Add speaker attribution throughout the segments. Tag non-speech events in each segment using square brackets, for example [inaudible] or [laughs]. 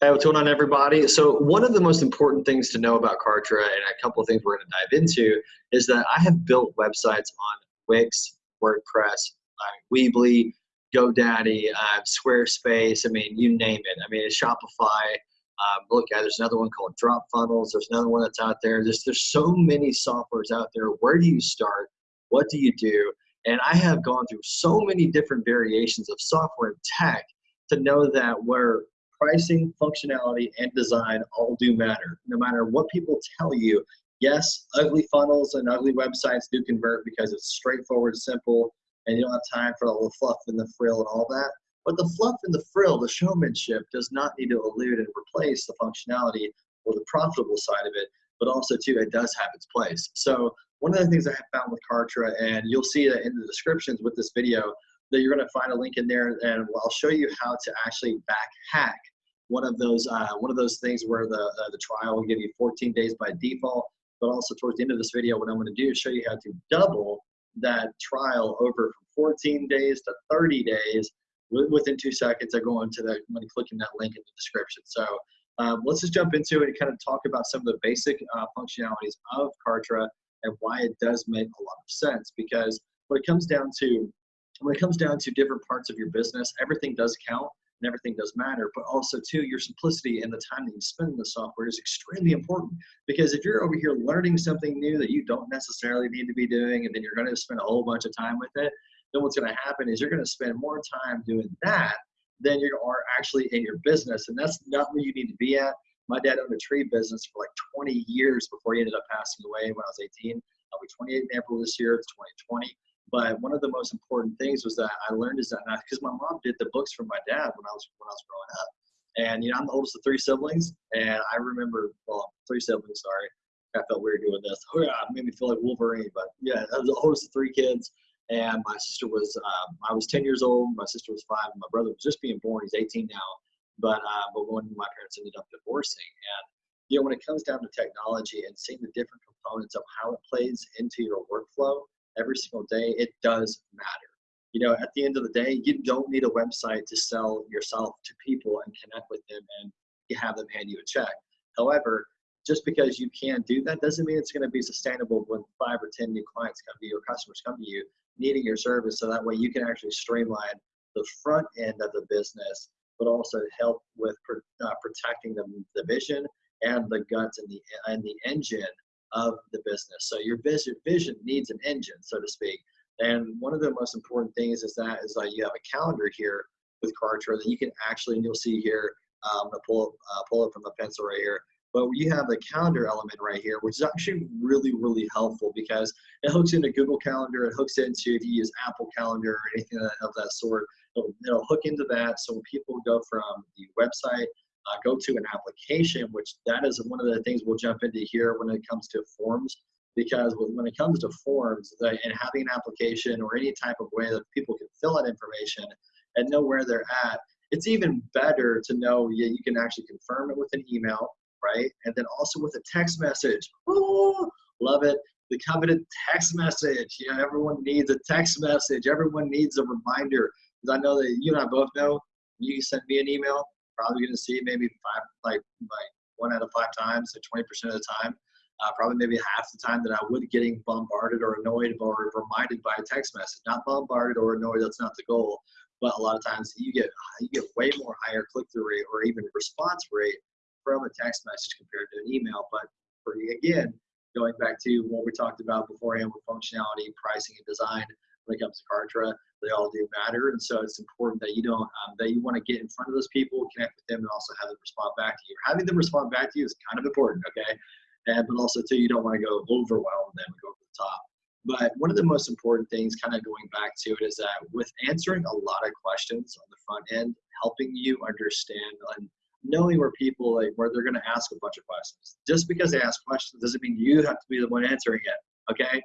Speaker 1: Hey, what's going on, everybody? So, one of the most important things to know about Kartra, and a couple of things we're going to dive into, is that I have built websites on Wix, WordPress, uh, Weebly, GoDaddy, uh, Squarespace. I mean, you name it. I mean, Shopify. Um, look at there's another one called Drop Funnels. There's another one that's out there. There's there's so many softwares out there. Where do you start? What do you do? And I have gone through so many different variations of software and tech to know that where pricing, functionality, and design all do matter. No matter what people tell you, yes, ugly funnels and ugly websites do convert because it's straightforward, simple, and you don't have time for all the fluff and the frill and all that. But the fluff and the frill, the showmanship, does not need to elude and replace the functionality or the profitable side of it, but also too, it does have its place. So one of the things I have found with Kartra, and you'll see that in the descriptions with this video, that you're going to find a link in there, and I'll show you how to actually back hack one of those uh, one of those things where the uh, the trial will give you 14 days by default. But also towards the end of this video, what I'm going to do is show you how to double that trial over from 14 days to 30 days within two seconds. I go into that when clicking that link in the description. So um, let's just jump into it and kind of talk about some of the basic uh, functionalities of Kartra and why it does make a lot of sense. Because when it comes down to when it comes down to different parts of your business, everything does count and everything does matter. But also, too, your simplicity and the time that you spend in the software is extremely important. Because if you're over here learning something new that you don't necessarily need to be doing, and then you're going to spend a whole bunch of time with it, then what's going to happen is you're going to spend more time doing that than you are actually in your business. And that's not where you need to be at. My dad owned a tree business for like 20 years before he ended up passing away when I was 18. I'll be 28 in April this year. It's 2020. But one of the most important things was that I learned is that because my mom did the books for my dad when I was when I was growing up, and you know I'm the oldest of three siblings, and I remember well three siblings. Sorry, I felt weird doing this. Oh yeah, it made me feel like Wolverine. But yeah, I was the oldest of three kids, and my sister was um, I was 10 years old. My sister was five. My brother was just being born. He's 18 now. But uh, but when my parents ended up divorcing, and you know when it comes down to technology and seeing the different components of how it plays into your workflow every single day, it does matter. You know, at the end of the day, you don't need a website to sell yourself to people and connect with them and have them hand you a check. However, just because you can do that doesn't mean it's going to be sustainable when five or 10 new clients come to you or customers come to you needing your service. So that way you can actually streamline the front end of the business, but also help with uh, protecting the, the vision and the guts and the, and the engine of the business. So your vision, vision needs an engine, so to speak. And one of the most important things is that is like you have a calendar here with Kartra that you can actually, and you'll see here, um, I'm gonna pull uh, pull up from the pencil right here. But you have the calendar element right here, which is actually really, really helpful because it hooks into Google Calendar, it hooks into if you use Apple Calendar or anything of that sort, it'll, it'll hook into that. So when people go from the website uh, go to an application, which that is one of the things we'll jump into here when it comes to forms. Because when it comes to forms the, and having an application or any type of way that people can fill out information and know where they're at, it's even better to know yeah, you can actually confirm it with an email, right? And then also with a text message. Oh, love it. The coveted text message. You know, everyone needs a text message. Everyone needs a reminder. Because I know that you and I both know you send me an email, probably going to see maybe five, like like one out of five times, so 20% of the time. Uh, probably maybe half the time that I would getting bombarded or annoyed or reminded by a text message. Not bombarded or annoyed. That's not the goal. But a lot of times you get you get way more higher click through rate or even response rate from a text message compared to an email. But for again, going back to what we talked about beforehand with functionality, pricing, and design, when it comes to Kartra, they all do matter. And so it's important that you don't, um, that you want to get in front of those people, connect with them, and also have them respond back to you. Having them respond back to you is kind of important, okay? And, but also, too, you don't want to go overwhelm them and go over the top. But one of the most important things, kind of going back to it, is that with answering a lot of questions on the front end, helping you understand and knowing where people like where they're going to ask a bunch of questions. Just because they ask questions doesn't mean you have to be the one answering it. Okay,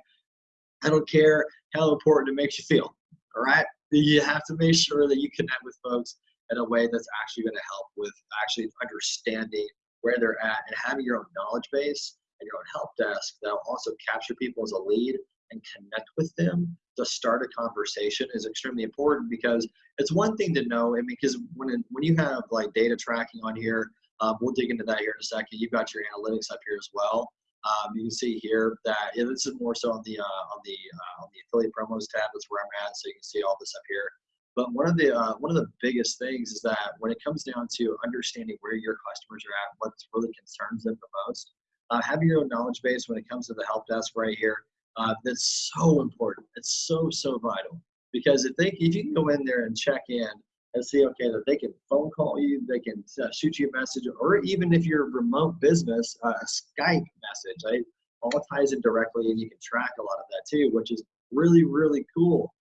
Speaker 1: I don't care how important it makes you feel. All right, you have to make sure that you connect with folks in a way that's actually going to help with actually understanding where they're at and having your own knowledge base and your own help desk that'll also capture people as a lead and connect with them to start a conversation is extremely important because it's one thing to know. I mean, because when when you have like data tracking on here, Um, we'll dig into that here in a second. You've got your analytics up here as well. Um, you can see here that yeah, this is more so on the uh, on the uh, on the affiliate promos tab. That's where I'm at, so you can see all this up here. But one of the uh, one of the biggest things is that when it comes down to understanding where your customers are at, what really concerns them the most, uh, having your own knowledge base when it comes to the help desk right here, uh, that's so important. It's so so vital because if they if you can go in there and check in and see okay that they can phone call you, they can uh, shoot you a message, or even if you're a remote business, uh, a Skype message, right? All ties in directly, and you can track a lot of that too, which is really really cool.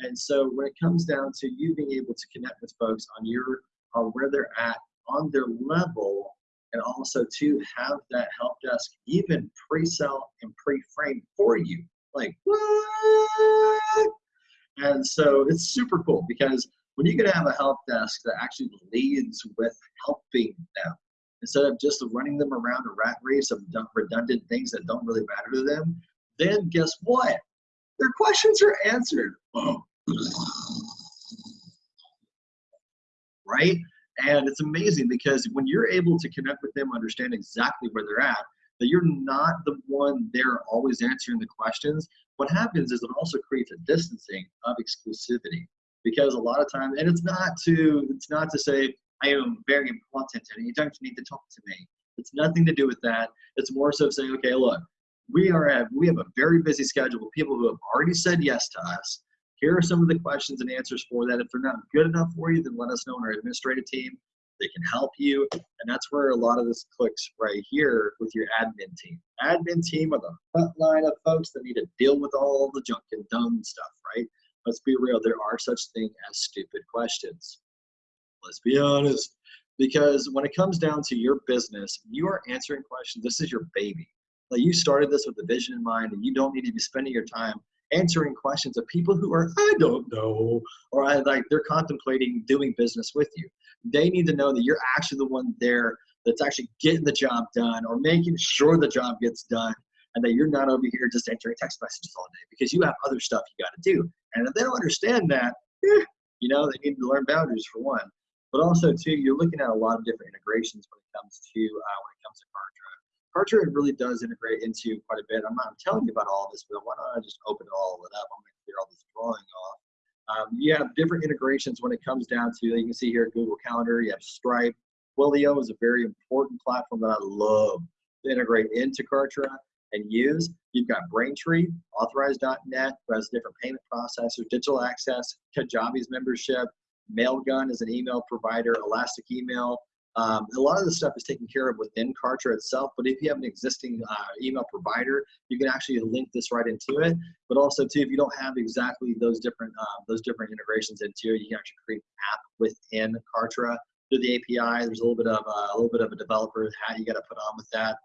Speaker 1: And so when it comes down to you being able to connect with folks on your on where they're at on their level, and also to have that help desk even pre-sell and pre-frame for you, like what? And so it's super cool because when you can have a help desk that actually leads with helping them instead of just running them around a rat race of redundant things that don't really matter to them, then guess what? Their questions are answered. [clears throat] right? And it's amazing because when you're able to connect with them, understand exactly where they're at, that you're not the one there always answering the questions. What happens is it also creates a distancing of exclusivity because a lot of times, and it's not to it's not to say I am very important and you don't need to talk to me. It's nothing to do with that. It's more so saying, okay, look, we are at, we have a very busy schedule with people who have already said yes to us. Here are some of the questions and answers for that. If they're not good enough for you, then let us know in our administrative team. They can help you. And that's where a lot of this clicks right here with your admin team. Admin team are the front line of folks that need to deal with all the junk and dumb stuff, right? Let's be real, there are such things as stupid questions. Let's be honest. Because when it comes down to your business, you are answering questions. This is your baby. Like you started this with a vision in mind, and you don't need to be spending your time answering questions of people who are I don't know, or I like they're contemplating doing business with you. They need to know that you're actually the one there that's actually getting the job done or making sure the job gets done and that you're not over here just answering text messages all day because you have other stuff you got to do. And if they don't understand that, eh, you know, they need to learn boundaries for one. But also, too, you're looking at a lot of different integrations when it comes to uh, when it comes to Kartra. Kartra really does integrate into quite a bit. I'm not telling you about all this, but why don't I just open it all of it up? I'm going to clear all this drawing off. Um, you have different integrations when it comes down to, you can see here, Google Calendar, you have Stripe. Twilio is a very important platform that I love to integrate into Kartra and use. You've got Braintree, Authorize.net, who has different payment processors, digital access, Kajabi's membership, Mailgun is an email provider, Elastic Email. Um, a lot of this stuff is taken care of within Kartra itself, but if you have an existing uh, email provider, you can actually link this right into it. But also, too, if you don't have exactly those different uh, those different integrations into it, you can actually create an app within Kartra through the API. There's a little bit of uh, a little bit of a developer hat you got to put on with that.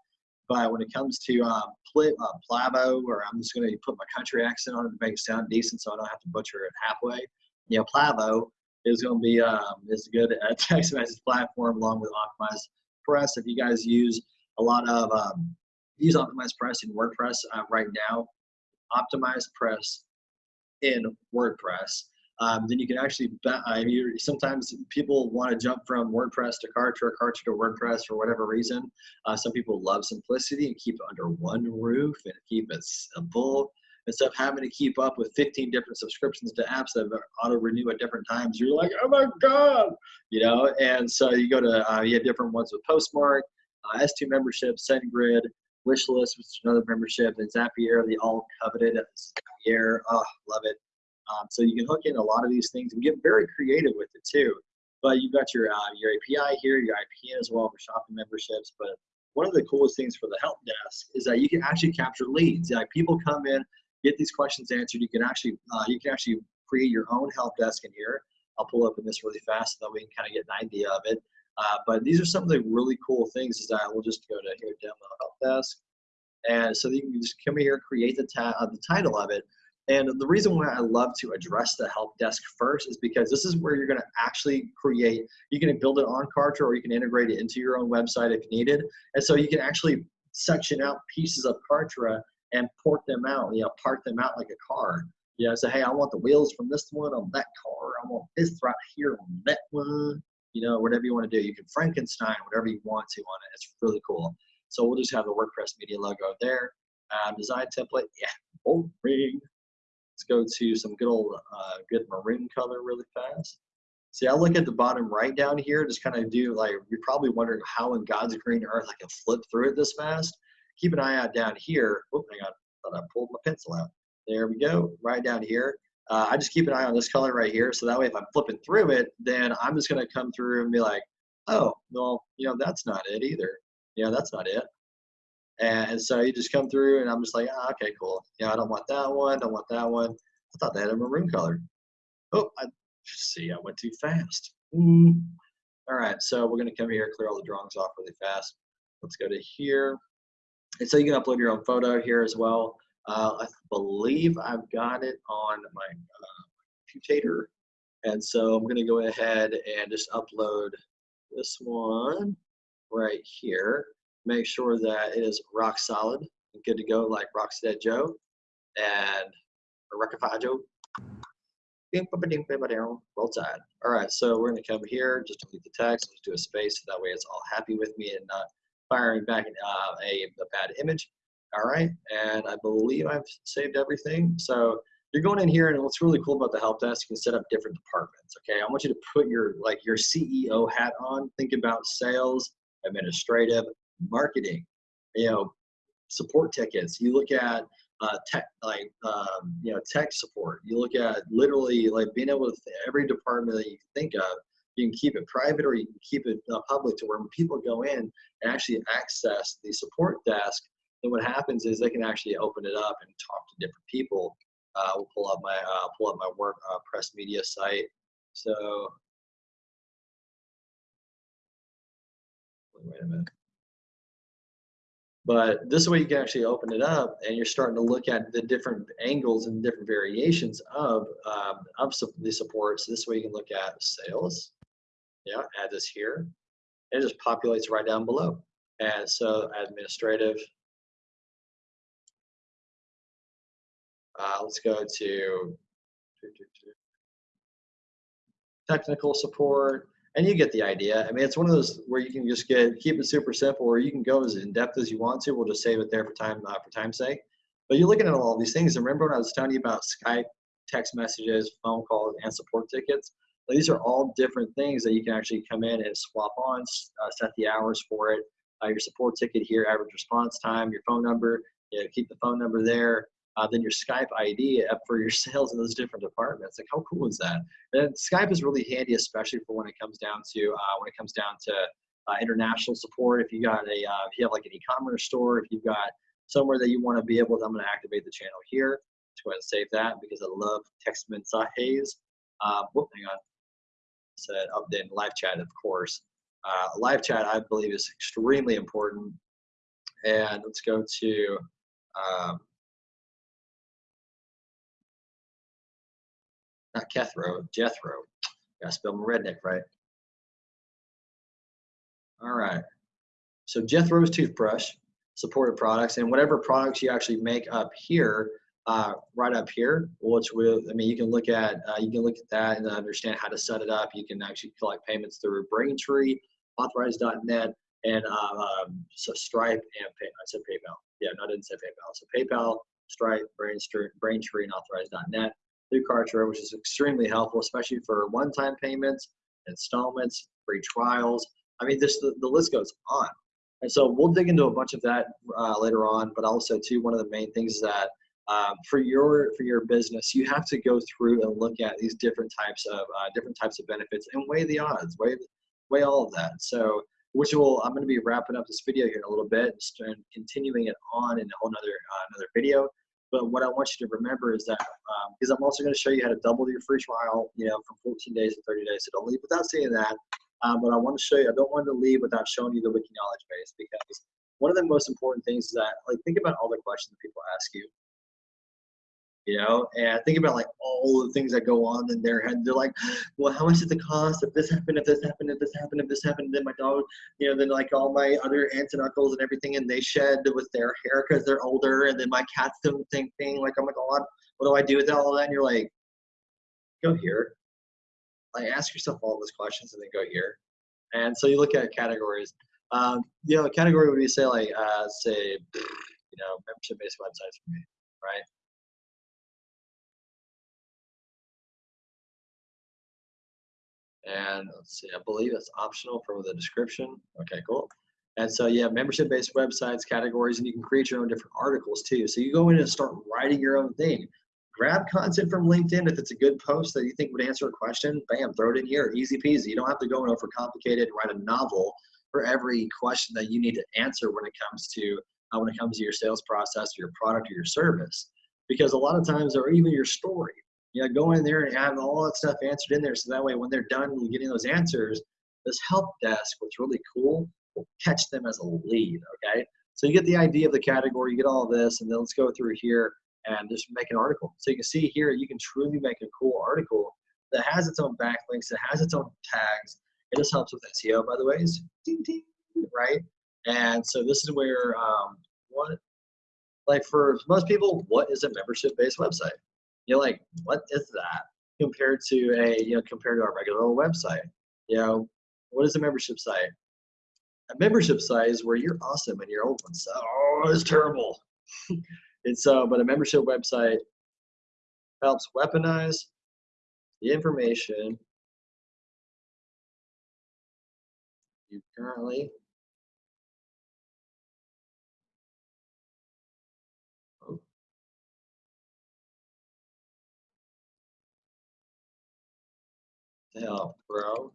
Speaker 1: But when it comes to um, pl- uh, Plavo, or I'm just going to put my country accent on it to make it sound decent, so I don't have to butcher it halfway. You know, Plavo is going to be um, is good at [laughs] text message platform along with Optimized Press. If you guys use a lot of um, use Optimized Press in WordPress uh, right now, Optimized Press in WordPress. Um, then you can actually, uh, you, sometimes people want to jump from WordPress to Kartra, Kartra to WordPress for whatever reason. Uh, some people love simplicity and keep it under one roof and keep it simple instead of having to keep up with 15 different subscriptions to apps that auto renew at different times, you're like, oh my God, you know? And so you go to, uh, you have different ones with Postmark, uh, S2 membership, SendGrid, Wishlist, which is another membership, and Zapier, the all coveted Zapier. Oh, love it. Um, so you can hook in a lot of these things and get very creative with it too. But you've got your, uh, your API here, your IPN as well for shopping memberships. But one of the coolest things for the help desk is that you can actually capture leads. Like people come in, get these questions answered. You can actually uh, you can actually create your own help desk in here. I'll pull up in this really fast so that we can kind of get an idea of it. Uh, but these are some of the really cool things is that we'll just go to here, demo help desk. And so you can just come here, create the, uh, the title of it. And the reason why I love to address the help desk first is because this is where you're going to actually create, you can build it on Kartra or you can integrate it into your own website if needed. And so you can actually section out pieces of Kartra and port them out, you know, part them out like a car. You know, say, hey, I want the wheels from this one on that car. I want this right here on that one. you know, whatever you want to do. You can Frankenstein whatever you want to on it. It's really cool. So we'll just have the WordPress media logo there. Um, design template, yeah, boring. Let's go to some good old, uh, good maroon color really fast. See, I look at the bottom right down here, just kind of do like, you're probably wondering how in God's green earth I can flip through it this fast. Keep an eye out down here. Oh, hang on, thought I pulled my pencil out. There we go, right down here. Uh, I just keep an eye on this color right here. So that way, if I'm flipping through it, then I'm just gonna come through and be like, oh, well, you know, that's not it either. Yeah, that's not it. And so you just come through and I'm just like, oh, okay, cool. Yeah, I don't want that one, don't want that one. I thought they had a maroon color. Oh, I see, I went too fast. All right, so we're gonna come here, clear all the drawings off really fast. Let's go to here. And so you can upload your own photo here as well. Uh, I believe I've got it on my uh, computator. And so I'm gonna go ahead and just upload this one right here. Make sure that it is rock solid and good to go like Rockstead Joe and Rockify Joe. Roll tide. All right, so we're gonna come here, just delete the text, just do a space, so that way it's all happy with me and not firing back uh, a, a bad image. All right, and I believe I've saved everything. So you're going in here, and what's really cool about the help desk, you can set up different departments. Okay, I want you to put your like your CEO hat on. Think about sales, administrative, marketing. You know, support tickets. You look at uh, tech, like um, you know, tech support. You look at literally like being able to every department that you think of. You can keep it private or you can keep it uh, public to where when people go in and actually access the support desk, then what happens is they can actually open it up and talk to different people. Uh, we'll pull up my uh, pull up my work uh, press media site. So wait a minute. But this way you can actually open it up and you're starting to look at the different angles and different variations of, um, of the support. So this way you can look at sales. Yeah, add this here. And it just populates right down below. And so administrative, Uh, let's go to technical support, and you get the idea. I mean, it's one of those where you can just get keep it super simple, or you can go as in depth as you want to. We'll just save it there for time uh, for time's sake. But you're looking at all these things. And remember when I was telling you about Skype, text messages, phone calls, and support tickets? These are all different things that you can actually come in and swap on, uh, set the hours for it. Uh, your support ticket here, average response time, your phone number. You know, keep the phone number there uh, then your Skype ID for your [laughs] sales in those different departments. Like, how cool is that? And Skype is really handy, especially for when it comes down to uh, when it comes down to uh, international support. If you got a, uh, if you have like an e-commerce store, if you've got somewhere that you want to be able to, I'm going to activate the channel here. Let's go ahead and save that because I love text mensajes. Uh, whoop, hang on. Said update live chat, of course. Uh, live chat, I believe, is extremely important. And let's go to um, not Kethro, Jethro. Gotta spell my redneck right. All right. So Jethro's toothbrush, supported products, and whatever products you actually make up here, uh, right up here, which will, I mean, you can look at, uh, you can look at that and understand how to set it up. You can actually collect payments through Braintree, Authorize.net, and uh, um, so Stripe and Pay, I said PayPal. Yeah, no, I didn't say PayPal. So PayPal, Stripe, Braintree, Braintree and Authorize.net through Kartra, which is extremely helpful, especially for one-time payments, installments, free trials. I mean, this the, the list goes on. And so we'll dig into a bunch of that uh, later on. But also, too, one of the main things is that um, for your for your business, you have to go through and look at these different types of uh, different types of benefits and weigh the odds, weigh weigh all of that. So, which will I'm going to be wrapping up this video here in a little bit and continuing it on in a whole another uh, another video. But what I want you to remember is that, um, because I'm also going to show you how to double your free trial, you know, from 14 days to 30 days. So don't leave without saying that. Um, but I want to show you, I don't want to leave without showing you the wiki knowledge base because one of the most important things is that, like, think about all the questions that people ask you you know and think about like all the things that go on in their head. They're like well how much does it cost if this happened if this happened if this happened if this happened? Then my dog you know then like all my other aunts and uncles and everything and they shed with their hair because they're older and then my cats do the same thing. Like oh my god what do i do with all that? And you're like go here. Like ask yourself all those questions and then go here. And so you look at categories. Um, you know, a category would be say like uh, say you know membership based websites for me, And let's see, I believe it's optional for the description. Okay, cool. And so you have membership based websites, categories, and you can create your own different articles too. So you go in and start writing your own thing. Grab content from LinkedIn if it's a good post that you think would answer a question, bam, throw it in here. Easy peasy. You don't have to go and overcomplicate it and write a novel for every question that you need to answer when it comes to uh, when it comes to your sales process, your product, or your service. Because a lot of times, or even your story, you know, go in there and have all that stuff answered in there, so that way when they're done getting those answers, this help desk, what's really cool, will catch them as a lead. Okay, so you get the idea of the category, you get all this, and then let's go through here and just make an article. So you can see here, you can truly make a cool article that has its own backlinks, that has its own tags. It just helps with SEO, by the way, ding, ding, right? And so this is where um, what, like for most people, what is a membership-based website? You're like, what is that compared to a, you know, compared to our regular website? You know, what is a membership site? A membership site is where you're awesome and your old one's oh, it's terrible. [laughs] and so, but a membership website helps weaponize the information you currently hell, bro.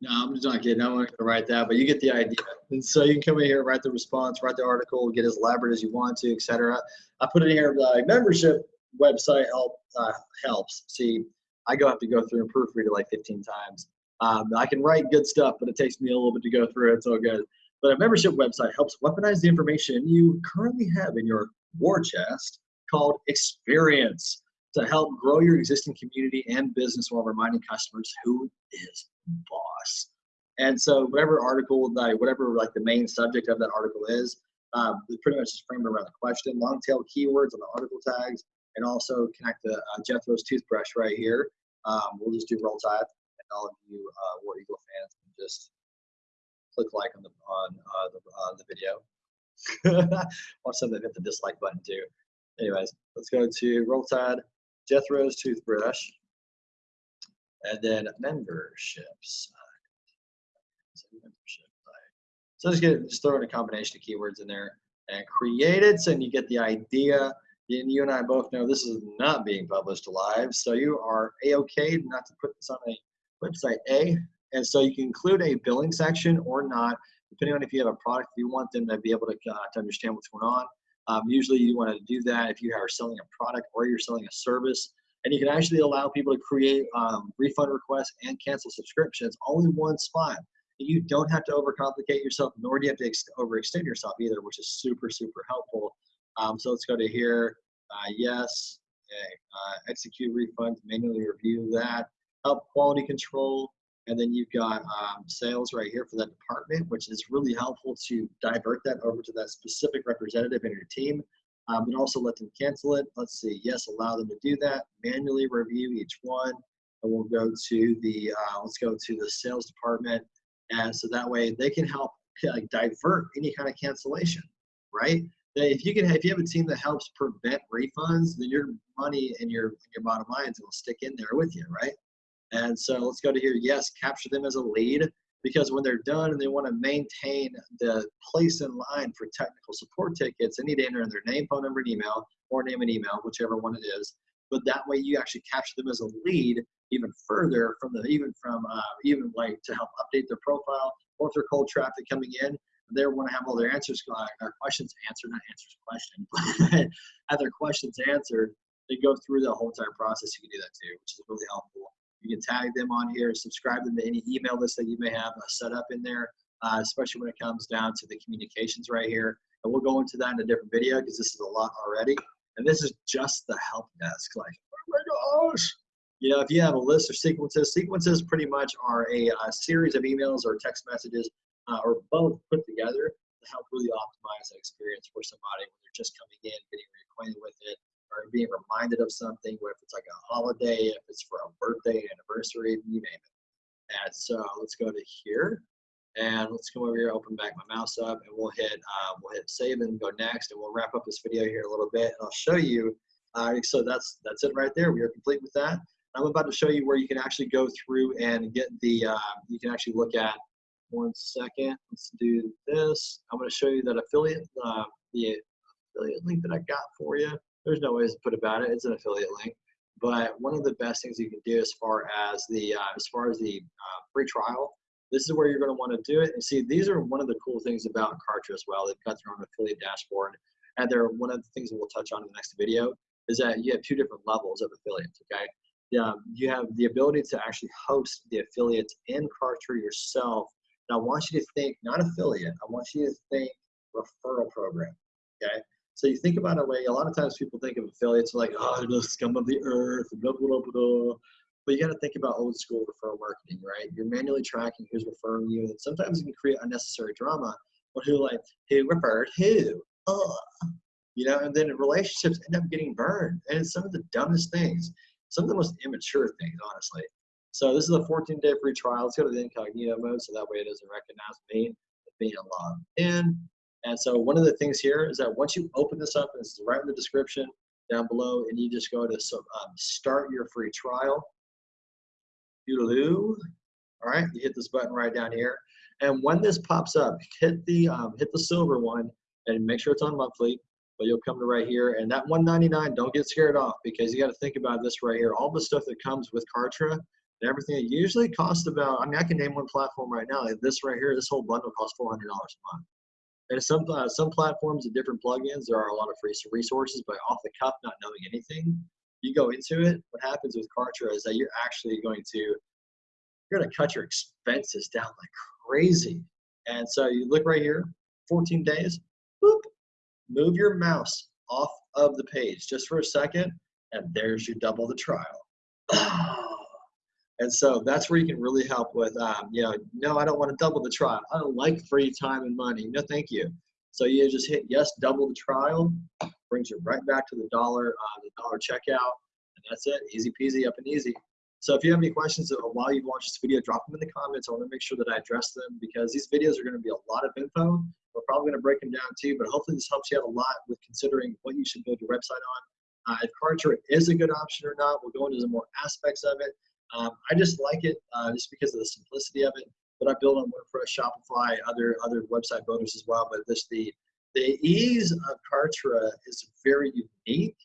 Speaker 1: No, I'm just not kidding. I'm going to write that, but you get the idea. And so you can come in here, write the response, write the article, get as elaborate as you want to, etc. I put it in here. The membership website help uh, helps. See, I go have to go through and proofread it like 15 times. Um, I can write good stuff, but it takes me a little bit to go through it. It's all good. But a membership website helps weaponize the information you currently have in your war chest called experience to help grow your existing community and business while reminding customers who is boss. And so whatever article, like whatever like the main subject of that article is, um, pretty much just frame it around the question, long tail keywords on the article tags, and also connect the uh, Jethro's toothbrush right here. Um, we'll just do roll tide, and all of you uh, War Eagle fans can just click like on the on uh, the, on the video. [laughs] Watch something hit the dislike button too. Anyways, let's go to roll tide, Jethro's toothbrush, and then memberships. So just get just throw in a combination of keywords in there and create it, and you get the idea and you and I both know this is not being published live, so you are a-okay not to put this on a website A, and so you can include a billing section or not, depending on if you have a product, you want them to be able to, uh, to understand what's going on. Um, usually you want to do that if you are selling a product or you're selling a service, and you can actually allow people to create um, refund requests and cancel subscriptions all in one spot. You don't have to overcomplicate yourself, nor do you have to overextend yourself either, which is super, super helpful. Um, so let's go to here. Uh, yes. Okay. Uh, execute refunds, manually review that. Help quality control. And then you've got um, sales right here for that department, which is really helpful to divert that over to that specific representative in your team. Um, and also let them cancel it. Let's see. Yes, allow them to do that. Manually review each one. And we'll go to the, uh, let's go to the sales department. And so that way they can help [laughs] like, divert any kind of cancellation, right? If you can if you have a team that helps prevent refunds then your money and your your bottom lines will stick in there with you right? And so let's go to here. Yes capture them as a lead because when they're done and they want to maintain the place in line for technical support tickets they need to enter in their name phone number and email or name and email whichever one it is. But that way you actually capture them as a lead even further from the even from uh, even like to help update their profile or if they're cold traffic coming in they want to have all their answers, uh, questions answered, not answers questions, [laughs] but have their questions answered. They go through the whole entire process. You can do that too, which is really helpful. You can tag them on here, subscribe them to any email list that you may have uh, set up in there, uh, especially when it comes down to the communications right here. And we'll go into that in a different video because this is a lot already. And this is just the help desk. Like, oh my gosh. You know, if you have a list of sequences, sequences pretty much are a, a series of emails or text messages uh, or both put together to help really optimize that experience for somebody when they're just coming in, getting reacquainted with it, or being reminded of something, whether it's like a holiday, if it's for a birthday, anniversary, you name it. And so let's go to here. And let's come over here, open back my mouse up, and we'll hit uh, we'll hit save and go next, and we'll wrap up this video here a little bit. And I'll show you. Uh, so that's that's it right there. We are complete with that. I'm about to show you where you can actually go through and get the. Uh, you can actually look at. One second. Let's do this. I'm going to show you that affiliate uh, the affiliate link that I got for you. There's no ways to put about it. It's an affiliate link. But one of the best things you can do as far as the uh, as far as the uh, free trial this is where you're going to want to do it. And see, these are one of the cool things about Kartra as well. They've got their own affiliate dashboard. And they're one of the things that we'll touch on in the next video is that you have two different levels of affiliates, okay? Yeah, you have the ability to actually host the affiliates in Kartra yourself. Now, I want you to think, not affiliate, I want you to think referral program, okay? So you think about a way, a lot of times people think of affiliates like, oh, the scum of the earth, blah, blah, blah, blah. But you got to think about old school referral marketing, right? You're manually tracking who's referring you, and sometimes it can create unnecessary drama. But who like who referred who? Oh, you know, and then relationships end up getting burned, and it's some of the dumbest things, some of the most immature things, honestly. So this is a 14-day free trial. Let's go to the incognito mode, so that way it doesn't recognize me being logged in. And so one of the things here is that once you open this up, and this is right in the description down below, and you just go to so, um, start your free trial. All right, you hit this button right down here. And when this pops up, hit the um, hit the silver one and make sure it's on monthly. But you'll come to right here, and that 199. Don't get scared off because you got to think about this right here. All the stuff that comes with Kartra and everything. It usually costs about. I mean, I can name one platform right now. Like this right here, this whole bundle costs $400 a month. And some uh, some platforms and different plugins, there are a lot of free resources, but off the cuff, not knowing anything, you go into it, what happens with Kartra is that you're actually going to you're going to cut your expenses down like crazy. And so you look right here, 14 days, boop, move your mouse off of the page just for a second, and there's your double the trial. [sighs] and so that's where you can really help with, um, you know, no, I don't want to double the trial. I don't like free time and money. No, thank you. So you just hit yes, double the trial, brings you right back to the dollar, uh, the dollar checkout, and that's it. Easy peasy, up and easy. So if you have any questions while you've watched this video, drop them in the comments. I want to make sure that I address them because these videos are going to be a lot of info. We're probably going to break them down too, but hopefully this helps you out a lot with considering what you should build your website on. Uh, if Kartra is a good option or not, we'll go into some more aspects of it. Um, I just like it uh, just because of the simplicity of it. But I build on WordPress, Shopify, other other website builders as well. But this the the ease of Kartra is very unique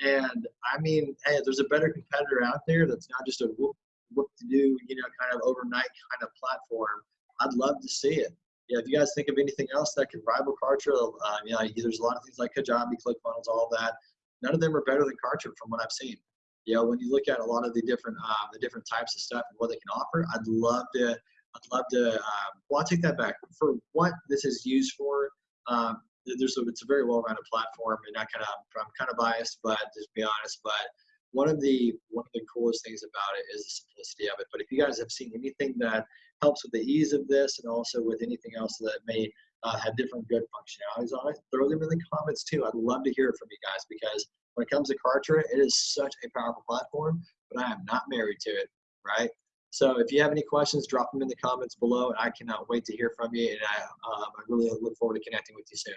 Speaker 1: and I mean, hey, there's a better competitor out there that's not just a whoop, whoop to do, you know, kind of overnight kind of platform. I'd love to see it. Yeah, if you guys think of anything else that could rival Kartra, know, there's a lot of things like Kajabi, ClickFunnels, all that. None of them are better than Kartra from what I've seen. You know, when you look at a lot of the different uh, the different types of stuff and what they can offer, I'd love to I'd love to. Um, well, I'll take that back. For what this is used for, um, there's a, it's a very well-rounded platform, and I kind of I'm kind of biased, but just be honest. But one of the one of the coolest things about it is the simplicity of it. But if you guys have seen anything that helps with the ease of this, and also with anything else that may uh, have different good functionalities on it, throw them in the comments too. I'd love to hear from you guys because when it comes to Kartra, it is such a powerful platform, but I am not married to it, right? So if you have any questions, drop them in the comments below, and I cannot wait to hear from you. And I, um, I really look forward to connecting with you soon.